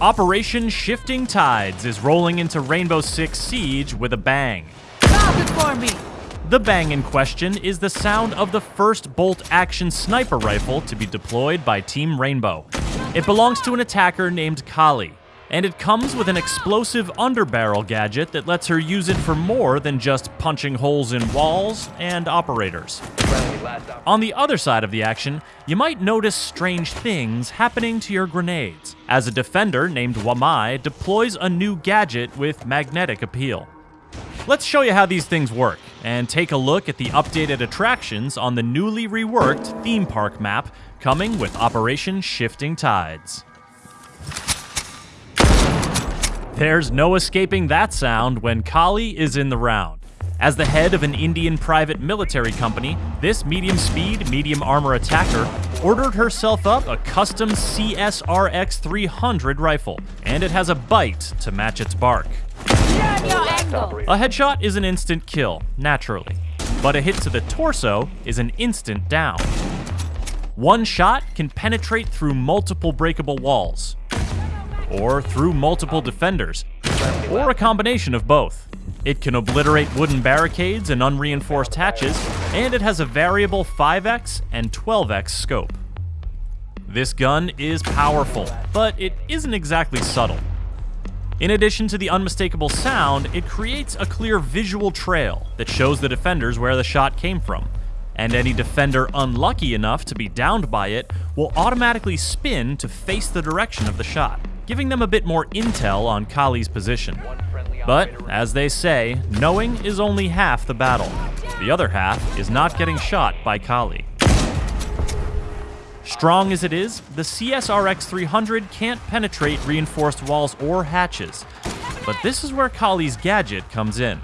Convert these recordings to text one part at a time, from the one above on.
Operation Shifting Tides is rolling into Rainbow Six Siege with a bang. Stop it for me! The bang in question is the sound of the first bolt action sniper rifle to be deployed by Team Rainbow. It belongs to an attacker named Kali, and it comes with an explosive underbarrel gadget that lets her use it for more than just punching holes in walls and operators. On the other side of the action, you might notice strange things happening to your grenades, as a defender named Wamai deploys a new gadget with magnetic appeal. Let's show you how these things work, and take a look at the updated attractions on the newly reworked theme park map coming with Operation Shifting Tides. There's no escaping that sound when Kali is in the round. As the head of an Indian private military company, this medium speed, medium armor attacker ordered herself up a custom CSRX 300 rifle, and it has a bite to match its bark. A headshot is an instant kill, naturally, but a hit to the torso is an instant down. One shot can penetrate through multiple breakable walls, or through multiple defenders, or a combination of both. It can obliterate wooden barricades and unreinforced hatches, and it has a variable 5x and 12x scope. This gun is powerful, but it isn't exactly subtle. In addition to the unmistakable sound, it creates a clear visual trail that shows the defenders where the shot came from. And any defender unlucky enough to be downed by it will automatically spin to face the direction of the shot, giving them a bit more intel on Kali's position. But, as they say, knowing is only half the battle. The other half is not getting shot by Kali. Strong as it is, the CSRX 300 can't penetrate reinforced walls or hatches. But this is where Kali's gadget comes in.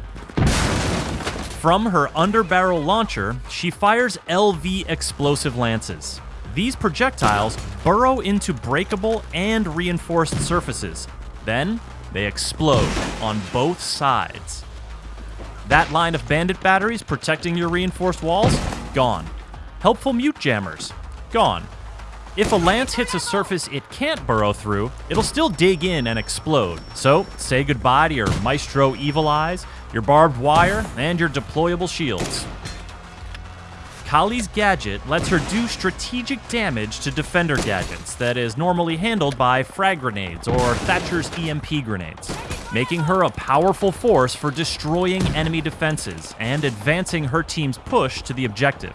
From her underbarrel launcher, she fires LV explosive lances. These projectiles burrow into breakable and reinforced surfaces. Then, they explode on both sides. That line of bandit batteries protecting your reinforced walls? Gone. Helpful mute jammers? Gone. If a lance hits a surface it can't burrow through, it'll still dig in and explode. So, say goodbye to your Maestro Evil Eyes, your barbed wire, and your deployable shields. Kali's gadget lets her do strategic damage to defender gadgets that is normally handled by frag grenades or Thatcher's EMP grenades, making her a powerful force for destroying enemy defenses and advancing her team's push to the objective.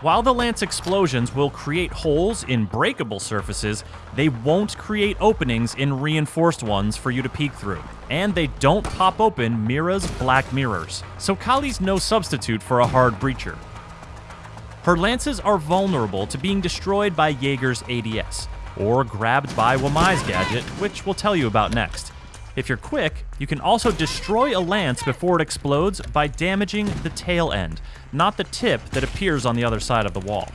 While the lance explosions will create holes in breakable surfaces, they won't create openings in reinforced ones for you to peek through. And they don't pop open Mira's black mirrors, so Kali's no substitute for a hard breacher. Her lances are vulnerable to being destroyed by Jaeger's ADS, or grabbed by Wamai's gadget, which we'll tell you about next. If you're quick, you can also destroy a lance before it explodes by damaging the tail end, not the tip that appears on the other side of the wall.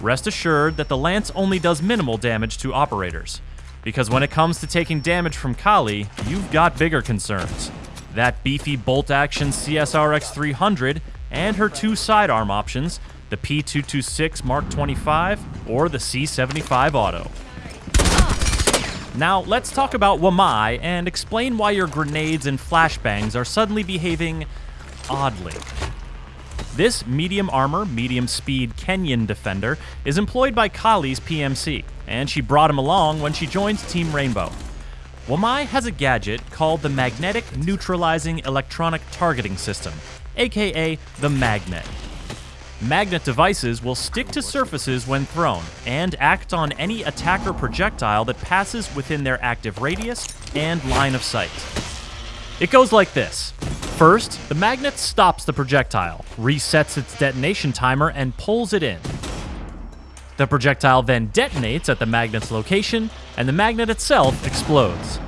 Rest assured that the lance only does minimal damage to operators, because when it comes to taking damage from Kali, you've got bigger concerns. That beefy bolt action CSRX 300 and her two sidearm options, the P226 Mark 25 or the C75 Auto. Now, let's talk about Wamai and explain why your grenades and flashbangs are suddenly behaving oddly. This medium armor, medium speed Kenyan defender is employed by Kali's PMC, and she brought him along when she joined Team Rainbow. Wamai has a gadget called the Magnetic Neutralizing Electronic Targeting System, aka the Magnet. Magnet devices will stick to surfaces when thrown and act on any attacker projectile that passes within their active radius and line of sight. It goes like this. First, the magnet stops the projectile, resets its detonation timer, and pulls it in. The projectile then detonates at the magnet's location, and the magnet itself explodes.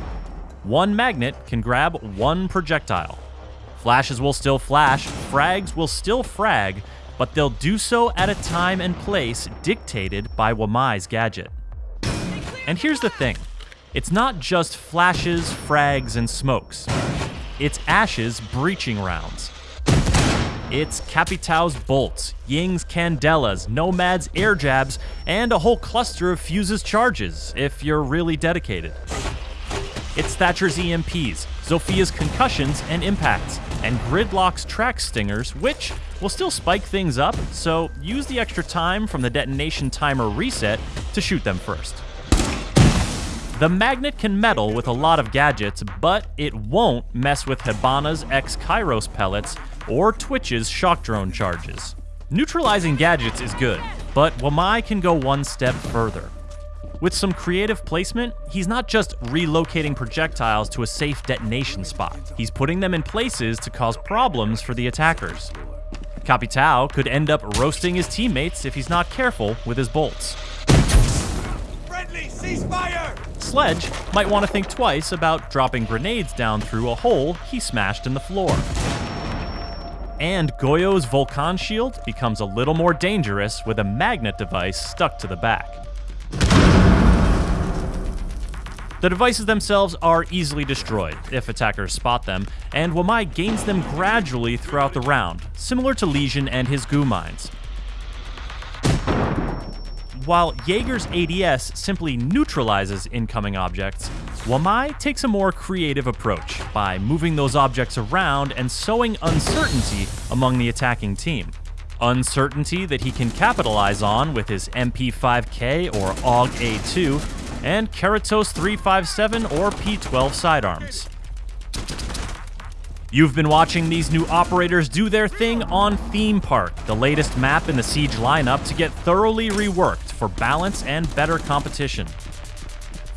One magnet can grab one projectile. Flashes will still flash, frags will still frag, but they'll do so at a time and place dictated by Wamai's gadget. And here's the thing it's not just flashes, frags, and smokes, it's Ash's breaching rounds. It's Capitao's bolts, Ying's candelas, Nomad's air jabs, and a whole cluster of Fuse's charges, if you're really dedicated. It's Thatcher's EMPs, Zofia's concussions and impacts, and Gridlock's Trax Stingers, which will still spike things up, so use the extra time from the detonation timer reset to shoot them first. The magnet can meddle with a lot of gadgets, but it won't mess with Hibana's X Kairos pellets or Twitch's shock drone charges. Neutralizing gadgets is good, but Wamai can go one step further. With some creative placement, he's not just relocating projectiles to a safe detonation spot, he's putting them in places to cause problems for the attackers. Capitao could end up roasting his teammates if he's not careful with his bolts. Friendly, ceasefire! Sledge might want to think twice about dropping grenades down through a hole he smashed in the floor. And Goyo's Volcan shield becomes a little more dangerous with a magnet device stuck to the back. The devices themselves are easily destroyed if attackers spot them, and Wamai gains them gradually throughout the round, similar to Legion and his goo mines. While Jaeger's ADS simply neutralizes incoming objects, Wamai takes a more creative approach by moving those objects around and sowing uncertainty among the attacking team. Uncertainty that he can capitalize on with his MP5K or AUG A2 and Keratos 357 or P12 sidearms. You've been watching these new operators do their thing on Theme Park, the latest map in the Siege lineup to get thoroughly reworked for balance and better competition.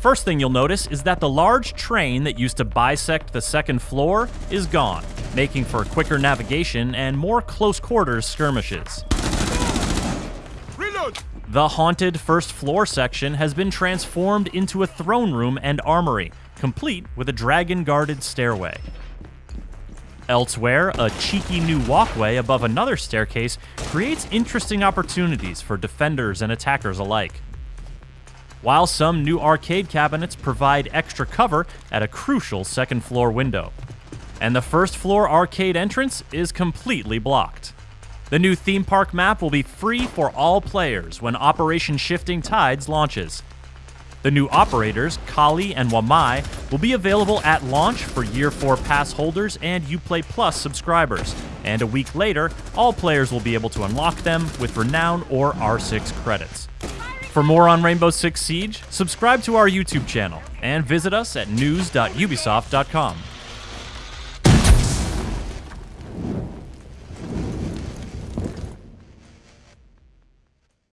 First thing you'll notice is that the large train that used to bisect the second floor is gone, making for quicker navigation and more close quarters skirmishes. The haunted first floor section has been transformed into a throne room and armory, complete with a dragon guarded stairway. Elsewhere, a cheeky new walkway above another staircase creates interesting opportunities for defenders and attackers alike. While some new arcade cabinets provide extra cover at a crucial second floor window. And the first floor arcade entrance is completely blocked. The new theme park map will be free for all players when Operation Shifting Tides launches. The new operators, Kali and Wamai, will be available at launch for Year 4 pass holders and Uplay Plus subscribers, and a week later, all players will be able to unlock them with Renown or R6 credits. For more on Rainbow Six Siege, subscribe to our YouTube channel and visit us at news.ubisoft.com.